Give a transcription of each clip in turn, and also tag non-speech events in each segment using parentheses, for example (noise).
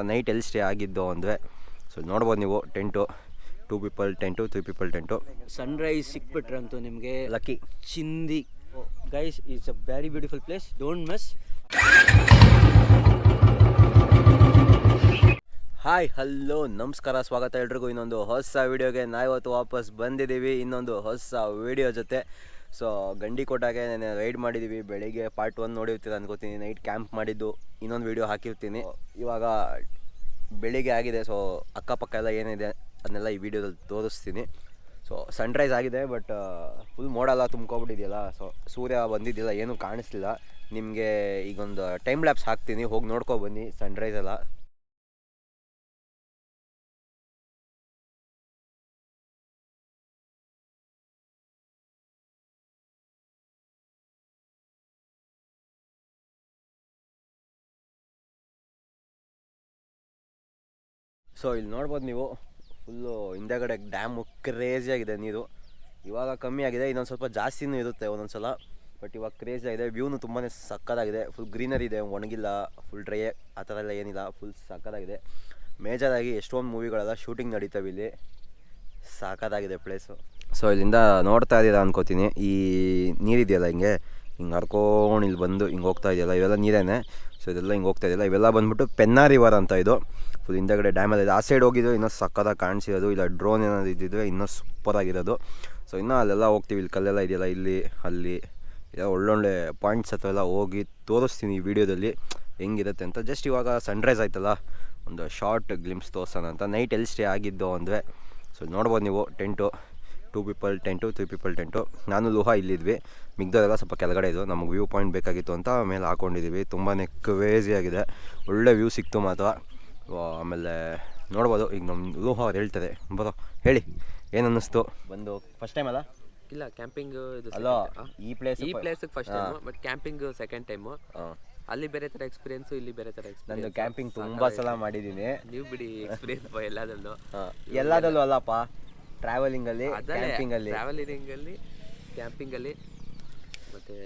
Night ಎಲ್ಲಿ stay ಆಗಿದ್ದು ಅಂದರೆ ಸೊ ನೋಡ್ಬೋದು ನೀವು tent two people tent three people tent. Sunrise ಸಿಕ್ಬಿಟ್ರಂತೂ ನಿಮಗೆ. ಲಕ್ಕಿ ಚಿಂದಿ. Guys it's a very beautiful place don't miss hi hello ನಮಸ್ಕಾರ ಸ್ವಾಗತ ಎಲ್ರಿಗೂ ಇನ್ನೊಂದು ಹೊಸ ವೀಡಿಯೋಗೆ ನಾವಿವತ್ತು ವಾಪಸ್ ಬಂದಿದ್ದೀವಿ. ಇನ್ನೊಂದು ಹೊಸ ವೀಡಿಯೋ ಜೊತೆ. ಸೊ, ಗಂಡಿ ಕೋಟಾಗೆ ನಾನು ರೈಡ್ ಮಾಡಿದ್ದೀವಿ ಬೆಳಿಗ್ಗೆ ಪಾರ್ಟ್ ಒನ್ ನೋಡಿರ್ತೀರ ಅನ್ಕೋತೀನಿ. ನೈಟ್ ಕ್ಯಾಂಪ್ ಮಾಡಿದ್ದು. ಇನ್ನೊಂದು ವೀಡಿಯೋ ಹಾಕಿರ್ತೀನಿ. ಇವಾಗ ಬೆಳಿಗ್ಗೆ ಆಗಿದೆ. ಸೊ ಅಕ್ಕಪಕ್ಕ ಎಲ್ಲ ಏನಿದೆ ಅದನ್ನೆಲ್ಲ ಈ ವಿಡಿಯೋದಲ್ಲಿ ತೋರಿಸ್ತೀನಿ. ಸೊ ಸನ್ರೈಸ್ ಆಗಿದೆ ಬಟ್ ಫುಲ್ ಮೋಡ ಎಲ್ಲ ತುಂಬ್ಕೊಬಿಟ್ಟಿದೆಯಲ್ಲ ಸೊ ಸೂರ್ಯ ಬಂದಿದ್ದಿಲ್ಲ, ಏನೂ ಕಾಣಿಸ್ಲಿಲ್ಲ. ನಿಮಗೆ ಈಗೊಂದು ಟೈಮ್ ಲ್ಯಾಪ್ಸ್ ಹಾಕ್ತೀನಿ. ಹೋಗಿ ನೋಡ್ಕೊಬನ್ನಿ ಸನ್ರೈಸ್ ಎಲ್ಲ. ಸೊ ಇಲ್ಲಿ ನೋಡ್ಬೋದು ನೀವು ಫುಲ್ಲು ಹಿಂದೆಗಡೆ ಡ್ಯಾಮು ಕ್ರೇಜಿಯಾಗಿದೆ ನೀರು. ಇವಾಗ ಕಮ್ಮಿ ಆಗಿದೆ, ಇನ್ನೊಂದು ಸ್ವಲ್ಪ ಜಾಸ್ತಿನೂ ಇರುತ್ತೆ ಒಂದೊಂದು ಸಲ ಬಟ್ ಇವಾಗ ಕ್ರೇಜಿ ಆಗಿದೆ ವ್ಯೂನು ತುಂಬಾ ಸಕ್ಕತ್ತಾಗಿದೆ. ಫುಲ್ ಗ್ರೀನರಿ ಇದೆ, ಒಣಗಿಲ್ಲ ಫುಲ್ ಡ್ರೈ ಆ ಥರ ಎಲ್ಲ ಏನಿಲ್ಲ ಫುಲ್ ಸಕ್ಕತ್ತಾಗಿದೆ. ಮೇಜರಾಗಿ ಎಷ್ಟೊಂದು ಮೂವಿಗಳೆಲ್ಲ ಶೂಟಿಂಗ್ ನಡೀತವೆ ಇಲ್ಲಿ. ಸಾಕತ್ತಾಗಿದೆ ಪ್ಲೇಸು ಸೊ ಇಲ್ಲಿಂದ ನೋಡ್ತಾ ಇದ್ದೀರಾ ಅನ್ಕೋತೀನಿ. ಈ ನೀರಿದೆಯಲ್ಲ ಹಿಂಗೆ? ಹಿಂಗೆ ಹರ್ಕೊಂಡು ಇಲ್ಲಿ ಬಂದು ಹಿಂಗೆ ಹೋಗ್ತಾ ಇದೆಯಲ್ಲ, ಇವೆಲ್ಲ ನೀರೇನೆ? ಸೊ ಇದೆಲ್ಲ ಹಿಂಗೆ ಹೋಗ್ತಾ ಇದೆಯಲ್ಲ, ಇವೆಲ್ಲ ಬಂದ್ಬಿಟ್ಟು ಪೆನ್ನಾ ರಿವರ್ ಅಂತ ಇದು. ಫುಲ್ ಹಿಂದೆಗಡೆ ಡ್ಯಾಮಲ್ಲಿ ಆ ಸೈಡ್ ಹೋಗಿದ್ದು ಇನ್ನೂ ಸಕ್ಕತ್ತಾಗಿ ಕಾಣಿಸಿರೋದು. ಇಲ್ಲ ಡ್ರೋನ್ ಏನಾದ್ರು ಇದ್ದಿದ್ರೆ ಇನ್ನೂ ಸೂಪರಾಗಿರೋದು ಸೊ ಇನ್ನೂ ಅಲ್ಲೆಲ್ಲ ಹೋಗ್ತೀವಿ. ಇಲ್ಲಿ ಕಲ್ಲೆಲ್ಲ ಇದೆಯಲ್ಲ, ಇಲ್ಲಿ, ಅಲ್ಲಿ. ಎಲ್ಲ ಒಳ್ಳೊಳ್ಳೆ ಪಾಯಿಂಟ್ಸ್ ಹತ್ರ ಎಲ್ಲ ಹೋಗಿ ತೋರಿಸ್ತೀನಿ ಈ ವಿಡಿಯೋದಲ್ಲಿ ಹೆಂಗಿರುತ್ತೆ ಅಂತ. ಜಸ್ಟ್ ಇವಾಗ ಸನ್ರೈಸ್ ಆಯ್ತಲ್ಲ. ಒಂದು ಶಾರ್ಟ್ ಗ್ಲಿಮ್ಸ್ ತೋರ್ಸೋಣ ಅಂತ. ನೈಟ್ ಎಲ್ಲಿ ಸ್ಟೇ ಆಗಿದ್ದು ಅಂದರೆ. ಸೊ ನೋಡ್ಬೋದು ನೀವು. Tent two people tent three people tent ನಾನು, ಲೋಹ ಇಲ್ಲಿದ್ವಿ. ಮಿಗ್ದೋರೆಲ್ಲ ಸ್ವಲ್ಪ ಕೆಳಗಡೆ ಇದು ನಮಗೆ ವ್ಯೂ ಪಾಯಿಂಟ್ ಬೇಕಾಗಿತ್ತು ಅಂತ ಮೇಲೆ ಹಾಕೊಂಡಿದ್ದೀವಿ ತುಂಬಾ ಕ್ರೇಜಿಯಾಗಿದೆ ಒಳ್ಳೆ ವ್ಯೂ ಸಿಕ್ತು ಮಾತ್ರ. ಆಮೇಲೆ ನೋಡ್ಬೋದು. ಈಗ ನಮ್ಮ ಲೋಹ ಅವ್ರು ಹೇಳ್ತಾರೆ ಬರೋ ಹೇಳಿ. ಏನು ಅನ್ನಿಸ್ತು ಬಂದು ಫಸ್ಟ್ ಟೈಮ್ ಅಲ್ಲ? ಇಲ್ಲ ಕ್ಯಾಂಪಿಂಗ್ ಇದು ಅಲ್ಲ ಈ ಪ್ಲೇಸ್ ಈ place first time but camping second time ಅಲ್ಲಿ ಬೇರೆ ತರ ಎಕ್ಸ್ಪೀರಿಯನ್ಸ್ ಇಲ್ಲಿ ಬೇರೆ ತರ ನಂದು ನಾನು ಕ್ಯಾಂಪಿಂಗ್ ತುಂಬ ಸಲ ಮಾಡಿದ್ದೀನಿ. ನೀವು ಬಿಡಿ ಎಕ್ಸ್ಪೀರಿಯನ್ಸ್ ಎಲ್ಲದಲ್ಲೂ ಎಲ್ಲದಲ್ಲೂ ಅಲ್ಲಪ್ಪ. ಟ್ರಾವೆಲಿಂಗ್ ಅಲ್ಲಿ ಕ್ಯಾಂಪಿಂಗ್ ಅಲ್ಲಿ. ಟ್ರಾವೆಲಿಂಗ್ ಅಲ್ಲಿ ಕ್ಯಾಂಪಿಂಗ್ ಅಲ್ಲಿ ಮತ್ತೆ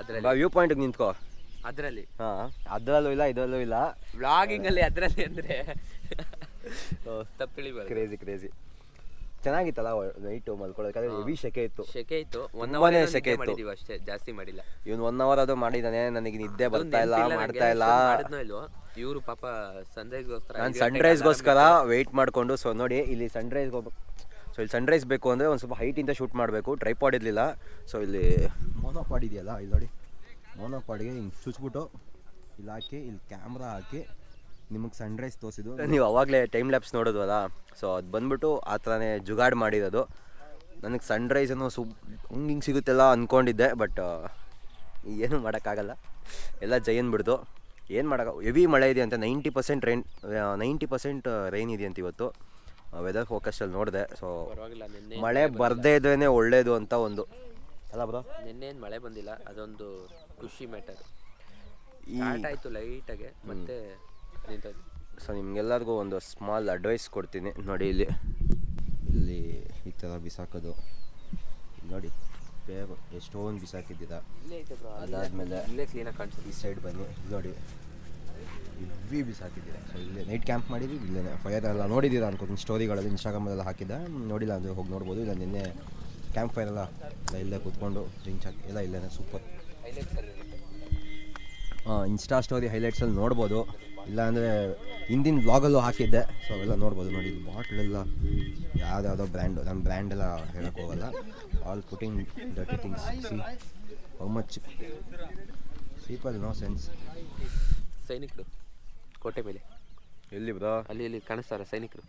ಅದರಲ್ಲಿ. ವ್ಯೂ ಪಾಯಿಂಟಿಗೆ ನಿಂತ್ಕೋ. ಅದರಲ್ಲಿ. ಹಾಂ ಅದರಲ್ಲೂ ಇಲ್ಲ ಇದರಲ್ಲೂ ಇಲ್ಲ. ವ್ಲಾಗಿಂಗ್ ಅಲ್ಲಿ ಅದರಲ್ಲಿ ಅಂದ್ರೆ ತಪ್ಪು ತಿಳಿಬಾರ್ದು ಕ್ರೇಜಿ ಕ್ರೇಜಿ ಚೆನ್ನಾಗಿತ್ತಲ್ಲ ನೈಟ್ ಮಲ್ಕೊಳ್ಳೋದಕ್ಕೆ ಹೆವಿ ಶೆಕೆ ಇತ್ತು. ಶೆಕೆ ಇತ್ತು. ಒನ್ ತುಂಬಾನೇ ಅವರ್ ಸೆಕೆ ಇತ್ತು. ಮಾಡಿದೀವಿ ಅಷ್ಟೇ ಜಾಸ್ತಿ ಮಾಡಿಲ್ಲ. ಇವನು ಒನ್ ಅವರ್ ಅದು ಮಾಡಿದಾನೆ ನನಗೆ ನಿದ್ದೆ ಬರ್ತಾ ಇಲ್ಲ ಮಾಡ್ತಾ ಇಲ್ಲ. ಇಲ್ವೋ? ಇವರು ಪಾಪ ಸನ್ರೈಸ್ಗೋಸ್ಕರ ನಾನು ಸನ್ರೈಸ್ಗೋಸ್ಕರ ವೆಯ್ಟ್ ಮಾಡಿಕೊಂಡು ಸೊ ನೋಡಿ ಇಲ್ಲಿ ಹೋಗ್ಬೇಕು. ಸೊ ಇಲ್ಲಿ ಸನ್ರೈಸ್ ಬೇಕು ಅಂದರೆ ಒಂದು ಸ್ವಲ್ಪ ಹೈಟಿಂದ ಶೂಟ್ ಮಾಡಬೇಕು. ಟ್ರೈಪಾಡ್ ಇರಲಿಲ್ಲ. ಸೊ ಇಲ್ಲಿ ಮೋನೋಪಾಡ್ ಇದೆಯಲ್ಲ ಇಲ್ಲಿ ನೋಡಿ. ಮೋನೋಪಾಡ್ಗೆ ಹಿಂಗೆ ಚುಚ್ಬಿಟ್ಟು ಇಲ್ಲಿ ಹಾಕಿ ಇಲ್ಲಿ ಕ್ಯಾಮ್ರಾ ಹಾಕಿ ನಿಮಗೆ ಸನ್ರೈಸ್ ತೋರಿಸಿದ್ದು. ನೀವು ಅವಾಗಲೇ ಟೈಮ್ ಲ್ಯಾಪ್ಸ್ ನೋಡಿದ್ವಲ್ಲ ಸೊ ಅದು ಬಂದ್ಬಿಟ್ಟು ಆ ಥರನೇ ಜುಗಾಡ್ ಮಾಡಿರೋದು. ನನಗೆ ಸನ್ರೈಸ್ ಅನ್ನೋ ಸು ಹಿಂಗೆ ಹಿಂಗೆ ಸಿಗುತ್ತೆಲ್ಲ ಅಂದ್ಕೊಂಡಿದ್ದೆ ಬಟ್ ಏನು ಮಾಡೋಕ್ಕಾಗಲ್ಲ. ಎಲ್ಲ ಜೈನ್ ಬಿಡ್ತು ಏನು ಮಾಡೋಕ್ಕ ಹೆವಿ ಮಳೆ ಇದೆ ಅಂತ ninety percent rain ninety percent rain ಇದೆ ಅಂತ ಇವತ್ತು. ವೆದರ್ ಫೋಕಸ್ಟಲ್ಲಿ ನೋಡಿದೆ ಸೊ ಪರವಾಗಿಲ್ಲ ನಿನ್ನೆ ಮಳೆ ಬರದೇ ಇದ್ರೇ ಒಳ್ಳೆಯದು ಅಂತ ಒಂದು ಅಲ್ಲ ಬ್ರೋ ನಿನ್ನೆ ಏನ್ ಮಳೆ ಬಂದಿಲ್ಲ ಅದೊಂದು ಖುಷಿ ಮ್ಯಾಟರ್ ಈ ಸ್ಟಾರ್ಟ್ ಆಯ್ತು ಲೈಟಾಗೆ ಮತ್ತೆ ಸೊ ನಿಮ್ಗೆಲ್ಲರಿಗೂ ಒಂದು ಸ್ಮಾಲ್ ಅಡ್ವೈಸ್ ಕೊಡ್ತೀನಿ ನೋಡಿ ಇಲ್ಲಿ. ಇಲ್ಲಿ ಈ ಥರ ಬಿಸಾಕೋದು. ನೋಡಿ ಬೇಗ ಎಷ್ಟೊಂದು ಬಿಸಾಕಿದ್ದೀರ. ಅದಾದಮೇಲೆ ಇಲ್ಲೇ ಕ್ಲೀನಾಗಿ ಕಾಣಿಸ್ತು ಈ ಸೈಡ್ ಬನ್ನಿ ನೋಡಿ. ಇವಿ ಬಿಸಾಕಿದ್ದೀರಾ. ಸೊ ಇಲ್ಲೇ ನೈಟ್ ಕ್ಯಾಂಪ್ ಮಾಡಿದ್ವಿ ಇಲ್ಲೇ ಫೈರ್ ಎಲ್ಲ ನೋಡಿದ್ದೀರಾ ಅನ್ಕೋತೀನಿ ಸ್ಟೋರಿಗಳಲ್ಲಿ ಇನ್ಸ್ಟಾಗ್ರಾಮಲ್ಲೆಲ್ಲ ಹಾಕಿದ್ದೆ. ನೋಡಿಲ್ಲ ಅಂದರೆ ಹೋಗಿ ನೋಡ್ಬೋದು ಇಲ್ಲ ನಿನ್ನೆ ಕ್ಯಾಂಪ್ ಫೈರ್ ಎಲ್ಲ ಎಲ್ಲ ಇಲ್ಲೇ ಕೂತ್ಕೊಂಡು ಡ್ರಿಂಕ್ಸ್ ಹಾಕಿ ಎಲ್ಲ ಇಲ್ಲೇ ಸೂಪರ್ ಹೈಲೈಟ್ಸ್ ಅಲ್ಲಿ ಇನ್ಸ್ಟಾ ಸ್ಟೋರಿ ಹೈಲೈಟ್ಸಲ್ಲಿ ನೋಡ್ಬೋದು. ಇಲ್ಲಾಂದರೆ ಹಿಂದಿನ ಬ್ಲಾಗಲ್ಲೂ ಹಾಕಿದ್ದೆ. ಸೊ ಅವೆಲ್ಲ ನೋಡ್ಬೋದು ನೋಡಿ. ಇಲ್ಲಿ ಬಾಟ್ಲೆಲ್ಲ ಯಾವ್ದಾವುದೋ ಬ್ರ್ಯಾಂಡು ನಮ್ಮ ಬ್ರ್ಯಾಂಡ್ ಎಲ್ಲ ಹೇಳಕ್ಕೆ ಹೋಗಲ್ಲ. All putting dirty things see how much people no sense ಸೈನಿಕರು ಕೋಟೆ ಮೇಲೆ. ಎಲ್ಲಿ ಬರೋ? ಅಲ್ಲಿ ಇಲ್ಲಿ ಕಾಣಿಸ್ತಾರ ಸೈನಿಕರು.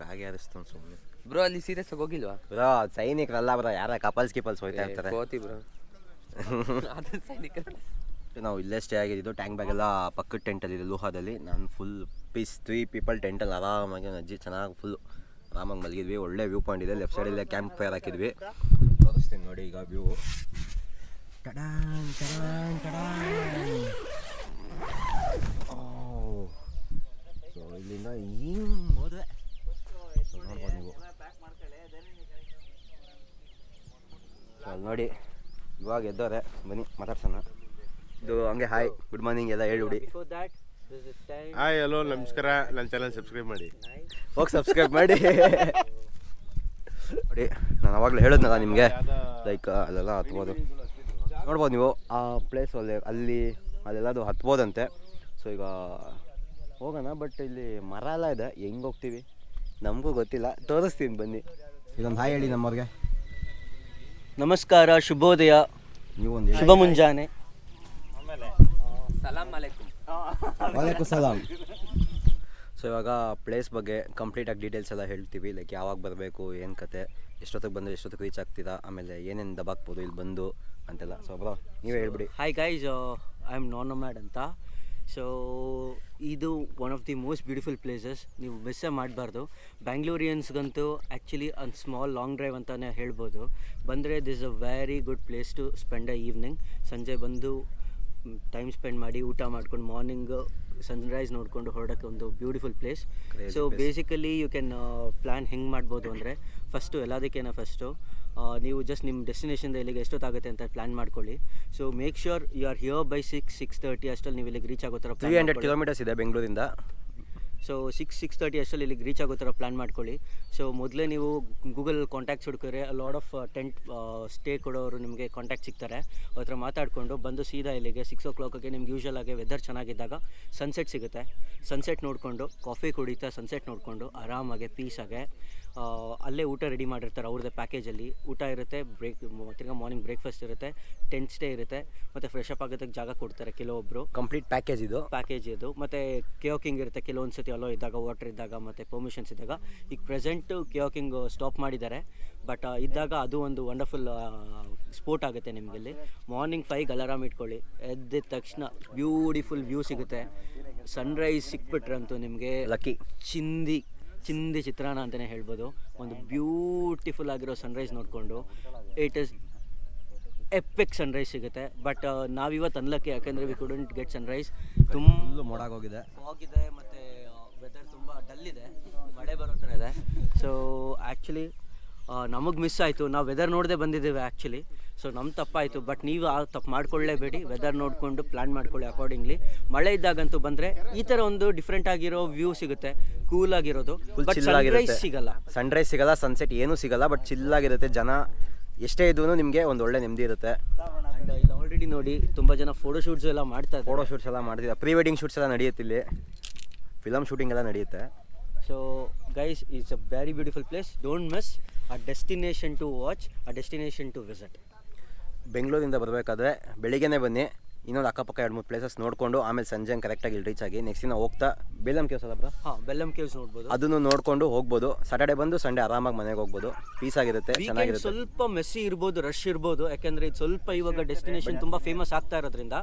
ಕಾಗೆ ಹಾರಿಸ್ತಾನೆ ಸುಮ್ಮನೆ ಬ್ರೋ ಅಲ್ಲಿ ಸೀರಿಯಸ್ ಆಗಿ ಹೋಗಿಲ್ವಾ? ಬ್ರೋ ಸೈನಿಕರಲ್ಲ ಬ್ರೋ ಯಾರ ಕಪಲ್ಸ್ ಕಿಪಲ್ಸ್ ಹೋಯ್ತಾ ಇರ್ತಾರೆ. ಕೋತಿ ಬ್ರೋ (laughs) ಅದು ಸೈನಿಕರು. ನಾವು ಇಲ್ಲೇ ಸ್ಟೇ ಆಗಿದ್ದು ಟ್ಯಾಂಕ್ ಬ್ಯಾಗ್ ಎಲ್ಲ ಪಕ್ಕದ ಟೆಂಟಲ್ಲಿ ಇದೆ ಲೋಹಾದಲ್ಲಿ. ನಾನು ಫುಲ್ ಪೀಸ್ ತ್ರೀ ಪೀಪಲ್ ಟೆಂಟಲ್ಲಿ ಆರಾಮಾಗಿ ಅಜ್ಜಿ ಚೆನ್ನಾಗಿ ಫುಲ್ ಆರಾಮಾಗಿ ಮಲಗಿದ್ವಿ. ಒಳ್ಳೆ ವ್ಯೂ ಪಾಯಿಂಟ್ ಇದೆ. ಲೆಫ್ಟ್ ಸೈಡಲ್ಲೇ ಕ್ಯಾಂಪ್ ಫೈರ್ ಹಾಕಿದ್ವಿ. ತೋರಿಸ್ತೀನಿ ನೋಡಿ ಈಗ ವ್ಯೂ ಟಡಾನ್ ಟಡಾನ್ ಟಡಾನ್. ಸೊ ಇಲ್ಲಿಂದ ಹಿಂಗೆ ಹೋದ್ರೆ ಸೊ ನೋಡ್ಬೋದು ನೀವು ಸೊ ಅಲ್ಲಿ ನೋಡಿ ಇವಾಗ ಎದ್ದವ್ರೆ ಬನ್ನಿ ಮಾತಾಡ್ಸೋಣ. ಇದು ಹಂಗೆ ಹಾಯ್ ಗುಡ್ ಮಾರ್ನಿಂಗ್ ಎಲ್ಲ ಹೇಳ್ಬಿಡಿ. ಹಾಯ್ ಹಲೋ ನಮಸ್ಕಾರ. ನನ್ನ ಚಾನಲ್ ಸಬ್ಸ್ಕ್ರೈಬ್ ಮಾಡಿ. ಹೋಗಿ ಸಬ್ಸ್ಕ್ರೈಬ್ ಮಾಡಿ. ನೋಡಿ ನಾನು ಅವಾಗಲೇ ಹೇಳಿದ್ನಲ್ಲ ನಿಮಗೆ. ಲೈಕ್ ಅಲ್ಲೆಲ್ಲ ಹತ್ಬೋದು. ನೋಡ್ಬೋದು ನೀವು ಆ ಪ್ಲೇಸ್ ಅಲ್ಲಿ ಅಲ್ಲಿ ಅಲ್ಲೆಲ್ಲದು ಹತ್ಬೋದಂತೆ. ಸೊ ಈಗ ಹೋಗೋಣ ಬಟ್ ಇಲ್ಲಿ ಮರ ಎಲ್ಲ ಇದೆ. ಹೆಂಗೆ ಹೋಗ್ತೀವಿ? ನಮಗೂ ಗೊತ್ತಿಲ್ಲ. ತೋರಿಸ್ತೀನಿ ಬನ್ನಿ. ಇದೊಂದು ಹಾಯ್ ಹೇಳಿ ನಮ್ಮವ್ರಿಗೆ. ನಮಸ್ಕಾರ ಶುಭೋದಯ. ಶುಭ ಮುಂಜಾನೆ ಸಲಾಂ. ಸೊ ಇವಾಗ ಪ್ಲೇಸ್ ಬಗ್ಗೆ ಕಂಪ್ಲೀಟಾಗಿ ಡೀಟೇಲ್ಸ್ ಎಲ್ಲ ಹೇಳ್ತೀವಿ. ಲೈಕ್ ಯಾವಾಗ ಬರಬೇಕು ಏನು ಕತೆ ಎಷ್ಟೊತ್ತಿಗೆ ಬಂದರೆ ಎಷ್ಟೊತ್ತಿಗೆ ರೀಚ್ ಆಗ್ತೀರಾ ಆಮೇಲೆ ಏನೇನು ದಬಾಕ್ಬೋದು ಇಲ್ಲಿ ಬಂದು ಅಂತೆಲ್ಲ. ಸೊ ಬ್ರೋ ನೀವೇ ಹೇಳ್ಬಿಡಿ. ಹಾಯ್ ಗೈಸ್ ಐ ಆಮ್ ನಾನ್ ಮ್ಯಾಡ್ ಅಂತ. ಸೊ ಇದು one of the most beautiful places ನೀವು ಮಿಸ್ಸೇ ಮಾಡಬಾರ್ದು. ಬ್ಯಾಂಗ್ಳೂರಿಯನ್ಸ್ಗಂತೂ ಆ್ಯಕ್ಚುಲಿ ಒಂದು ಸ್ಮಾಲ್ ಲಾಂಗ್ ಡ್ರೈವ್ ಅಂತಲೇ ಹೇಳ್ಬೋದು. ಬಂದರೆ this a very good place to spend a evening ಸಂಜೆ ಬಂದು ಟೈಮ್ ಸ್ಪೆಂಡ್ ಮಾಡಿ ಊಟ ಮಾಡ್ಕೊಂಡು ಮಾರ್ನಿಂಗ್ ಸನ್ರೈಸ್ ನೋಡಿಕೊಂಡು ಹೊರಡೋಕ್ಕೆ ಒಂದು beautiful place so place. Basically you can plan ಹೆಂಗೆ ಮಾಡ್ಬೋದು ಅಂದರೆ ಫಸ್ಟು ಎಲ್ಲದಕ್ಕೇನೋ ಫಸ್ಟು ನೀವು ಜಸ್ಟ್ ನಿಮ್ಮ ಡೆಸ್ಟಿನೇಷನ್ ಇಲ್ಲಿಗೆ ಎಷ್ಟೊತ್ತಾಗುತ್ತೆ ಅಂತ ಪ್ಲ್ಯಾನ್ ಮಾಡ್ಕೊಳ್ಳಿ. So make sure you are here by six six thirty ಅಷ್ಟಲ್ಲಿ ನೀವು ಇಲ್ಲಿಗೆ ರೀಚ್ ಆಗೋ ಥರ ತ್ರೀ ಹಂಡ್ರೆಡ್ ಕಿಲೋಮೀಟರ್ಸ್ ಇದೆ ಬೆಂಗಳೂರಿಂದ. ಸೊ ಸಿಕ್ಸ್ ಸಿಕ್ಸ್ ತರ್ಟಿ ಅಷ್ಟರಲ್ಲಿ ಇಲ್ಲಿಗೆ ರೀಚ್ ಆಗೋ ಥರ ಪ್ಲ್ಯಾನ್ ಮಾಡ್ಕೊಳ್ಳಿ. ಸೊ ಮೊದಲೇ ನೀವು ಗೂಗಲ್ ಕಾಂಟ್ಯಾಕ್ಟ್ಸ್ ಹುಡುಕಿದ್ರೆ ಲಾಡ್ ಆಫ್ ಟೆಂಟ್ ಸ್ಟೇ ಕೊಡೋರು ನಿಮಗೆ ಕಾಂಟ್ಯಾಕ್ಟ್ ಸಿಗ್ತಾರೆ. ಅವ್ರ ಹತ್ರ ಮಾತಾಡಿಕೊಂಡು ಬಂದು ಸೀದಾ ಇಲ್ಲಿಗೆ ಸಿಕ್ಸ್ ಓ ಕ್ಲಾಕಿಗೆ ನಿಮ್ಗೆ ಯೂಶಲ್ ಆಗಿ ವೆದರ್ ಚೆನ್ನಾಗಿದ್ದಾಗ ಸನ್ಸೆಟ್ ಸಿಗುತ್ತೆ. ಸನ್ಸೆಟ್ ನೋಡಿಕೊಂಡು ಕಾಫಿ ಕುಡಿತಾ ಸನ್ಸೆಟ್ ನೋಡಿಕೊಂಡು ಆರಾಮಾಗೆ ಪೀಸಾಗೆ ಅಲ್ಲೇ ಊಟ ರೆಡಿ ಮಾಡಿರ್ತಾರೆ ಅವ್ರದ್ದೇ ಪ್ಯಾಕೇಜಲ್ಲಿ ಊಟ ಇರುತ್ತೆ ಬ್ರೇಕ್ ತಿರ್ಗಾ ಮಾರ್ನಿಂಗ್ ಬ್ರೇಕ್ಫಾಸ್ಟ್ ಇರುತ್ತೆ ಟೆಂಟ್ ಸ್ಟೇ ಇರುತ್ತೆ ಮತ್ತು ಫ್ರೆಶ್ ಅಪ್ ಆಗೋದಕ್ಕೆ ಜಾಗ ಕೊಡ್ತಾರೆ ಕೆಲವೊಬ್ಬರು ಕಂಪ್ಲೀಟ್ ಪ್ಯಾಕೇಜ್ ಇದು? ಪ್ಯಾಕೇಜ್ ಇದು. ಮತ್ತು ಕಿಯೋಕಿಂಗ್ ಇರುತ್ತೆ ಕೆಲವೊಂದು ಸತಿ ಅಲೋ ಇದ್ದಾಗ ವಾಟರ್ ಇದ್ದಾಗ ಮತ್ತು ಪರ್ಮಿಷನ್ಸ್ ಇದ್ದಾಗ. ಈಗ ಪ್ರೆಸೆಂಟು ಕೇಯೋಕಿಂಗ್ ಸ್ಟಾಪ್ ಮಾಡಿದ್ದಾರೆ ಬಟ್ ಇದ್ದಾಗ ಅದು ಒಂದು ವಂಡರ್ಫುಲ್ ಸ್ಪೋರ್ಟ್ ಆಗುತ್ತೆ ನಿಮಗಿಲ್ಲಿ. ಮಾರ್ನಿಂಗ್ ಫೈವ್ಗೆ ಅಲಾರಾಮ್ ಇಟ್ಕೊಳ್ಳಿ. ಎದ್ದ ತಕ್ಷಣ ಬ್ಯೂಟಿಫುಲ್ ವ್ಯೂ ಸಿಗುತ್ತೆ. ಸನ್ರೈಸ್ ಸಿಕ್ಬಿಟ್ರಂತೂ ನಿಮಗೆ ಲಕ್ಕಿ ಚಿಂದಿ ಚಿಂದಿ ಚಿತ್ರಾನ್ನ ಅಂತಲೇ ಹೇಳ್ಬೋದು. ಒಂದು ಬ್ಯೂಟಿಫುಲ್ ಆಗಿರೋ ಸನ್ರೈಸ್ ನೋಡಿಕೊಂಡು. ಇಟ್ ಇಸ್ ಎಪಿಕ್ ಸನ್ರೈಸ್ ಸಿಗುತ್ತೆ. ಬಟ್ ನಾವಿವತ್ತು ಅನ್ಲಕ್ಕೆ ಯಾಕೆಂದರೆ ವಿ ಕುಡಂಟ್ ಗೆಟ್ ಸನ್ರೈಸ್ ತುಂಬ ಮೋಡಾಗೋಗಿದೆ. ಹೋಗಿದೆ ಮತ್ತು ವೆದರ್ ತುಂಬ ಡಲ್ ಇದೆ. ಮಳೆ ಬರೋ ಥರ ಇದೆ. ಸೊ ಆ್ಯಕ್ಚುಲಿ ನಮಗೆ ಮಿಸ್ ಆಯಿತು. ನಾವು ವೆದರ್ ನೋಡದೆ ಬಂದಿದ್ದೇವೆ ಆ್ಯಕ್ಚುಲಿ ಸೊ ನಮ್ಮ ತಪ್ಪಾಯಿತು. ಬಟ್ ನೀವು ಆ ತಪ್ಪು ಮಾಡ್ಕೊಳ್ಳೇಬೇಡಿ. ವೆದರ್ ನೋಡಿಕೊಂಡು ಪ್ಲ್ಯಾನ್ ಮಾಡ್ಕೊಳ್ಳಿ ಅಕಾರ್ಡಿಂಗ್ಲಿ ಮಳೆ ಇದ್ದಾಗಂತೂ ಬಂದರೆ ಈ ಥರ ಒಂದು ಡಿಫ್ರೆಂಟ್ ಆಗಿರೋ ವ್ಯೂ ಸಿಗುತ್ತೆ. ಕೂಲ್ ಆಗಿರೋದು. ಫುಲ್ ಬಟ್ ಸನ್ರೈಸ್ ಸಿಗಲ್ಲ. ಸನ್ರೈಸ್ ಸಿಗಲ್ಲ ಸನ್ಸೆಟ್ ಏನೂ ಸಿಗಲ್ಲ ಬಟ್ ಚಿಲ್ಲಾಗಿರುತ್ತೆ ಜನ. ಎಷ್ಟೇ ಇದ್ರೂ ನಿಮಗೆ ಒಂದು ಒಳ್ಳೆ ನೆಮ್ಮದಿ ಇರುತ್ತೆ. ಆ್ಯಂಡ್ ಇಲ್ಲಿ. ಆಲ್ರೆಡಿ ನೋಡಿ ತುಂಬ ಜನ ಫೋಟೋ ಶೂಟ್ಸ್ ಎಲ್ಲ ಮಾಡ್ತಾ ಇದ್ದಾರೆ. ಫೋಟೋ ಶೂಟ್ಸ್ ಎಲ್ಲ ಮಾಡ್ತಿದ್ದಾರೆ. ಪ್ರೀ ವೆಡ್ಡಿಂಗ್ ಶೂಟ್ಸ್ ಎಲ್ಲ ನಡೆಯುತ್ತೆ ಇಲ್ಲಿ. ಫಿಲಮ್ ಶೂಟಿಂಗ್ ಎಲ್ಲ ನಡೆಯುತ್ತೆ. So guys it's a very beautiful place don't miss a destination to watch a destination to visit ಬೆಂಗಳೂರಿಂದ ಬರಬೇಕಾದ್ರೆ ಬೆಳಿಗ್ಗೆನೇ ಬನ್ನಿ. ಇನ್ನೊಂದು ಅಕ್ಕಪಕ್ಕ ಎರಡು ಮೂರು ಪ್ಲೇಸಸ್ ನೋಡಿಕೊಂಡು ಆಮೇಲೆ ಸಂಜೆ ಕರೆಕ್ಟಾಗಿ ಇಲ್ಲಿ ರೀಚ್ ಆಗಿ ನೆಕ್ಸ್ಟ್ ದಿನ ಹೋಗ್ತಾ ಬೆಲ್ಲಮ್ ಕೇವ್ಸ್ ಅಲ್ಲ ಬ್ರೋ ಹಾಂ ಬೆಲ್ಲಮ್ ಕೇವ್ಸ್ ನೋಡ್ಬೋದು. ಅದನ್ನು ನೋಡಿಕೊಂಡು ಹೋಗ್ಬೋದು. ಸಾಟರ್ಡೆ ಬಂದು ಸಂಡೇ ಆರಾಮಾಗಿ ಮನೆಗೆ ಹೋಗ್ಬೋದು. ಪೀಸ್ ಆಗಿರುತ್ತೆ ಚೆನ್ನಾಗಿರುತ್ತೆ. ಸ್ವಲ್ಪ ಮೆಸ್ಸಿ ಇರ್ಬೋದು ರಶ್ ಇರ್ಬೋದು. ಯಾಕಂದ್ರೆ ಇದು ಸ್ವಲ್ಪ ಇವಾಗ ಡೆಸ್ಟಿನೇಷನ್ ತುಂಬಾ ಫೇಮಸ್ ಆಗ್ತಾ ಇರೋದ್ರಿಂದ.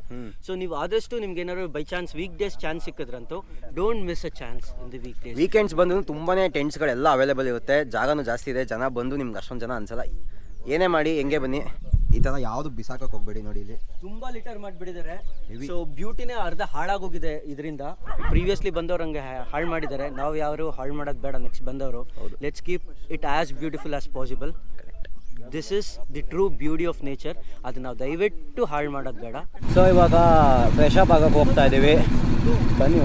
ಸೊ ನೀವು ಆದಷ್ಟು ನಿಮ್ಗೆ ಏನಾದ್ರು by chance weekdays chance ಸಿಕ್ಕಿದ್ರಂತೂ don't miss a chance in the weekdays weekends ಬಂದು ತುಂಬಾ ಟೆಂಟ್ಸ್ಗಳೆಲ್ಲ ಅವೈಲೇಬಲ್ ಇರುತ್ತೆ. ಜಾಗನೂ ಜಾಸ್ತಿ ಇದೆ. ಜನ ಬಂದು ನಿಮ್ಗೆ ಅಷ್ಟೊಂದು ಜನ ಅನ್ಸಲ್ಲ. ಏನೇ ಮಾಡಿ ಹೆಂಗೆ ಬನ್ನಿ? ಈ ಥರ ಯಾವುದು ಬಿಸಾಕಕ್ಕೆ ಹೋಗ್ಬೇಡಿ ನೋಡಿ ಇಲ್ಲಿ. ತುಂಬಾ ಲಿಟರ್ ಮಾಡಿಬಿಟ್ಟಿದ್ದಾರೆ. ಸೊ ಬ್ಯೂಟಿನೇ ಅರ್ಧ ಹಾಳಾಗೋಗಿದೆ ಇದರಿಂದ. ಪ್ರೀವಿಯಸ್ಲಿ ಬಂದವ್ರು ಹಂಗೆ ಹಾಳು ಮಾಡಿದ್ದಾರೆ. ನಾವು ಯಾರು ಹಾಳು ಮಾಡೋದು ಬೇಡ ನೆಕ್ಸ್ಟ್ ಬಂದವರು. Let's keep it as beautiful as possible this is the true beauty of nature ಅದು ನಾವು ದಯವಿಟ್ಟು ಹಾಳು ಮಾಡೋದು ಬೇಡ. ಸೊ ಇವಾಗ ಫ್ರೆಶ್ ಅಪ್ ಆಗಕ್ಕೆ ಹೋಗ್ತಾ ಇದ್ದೀವಿ ಬನ್ನಿ.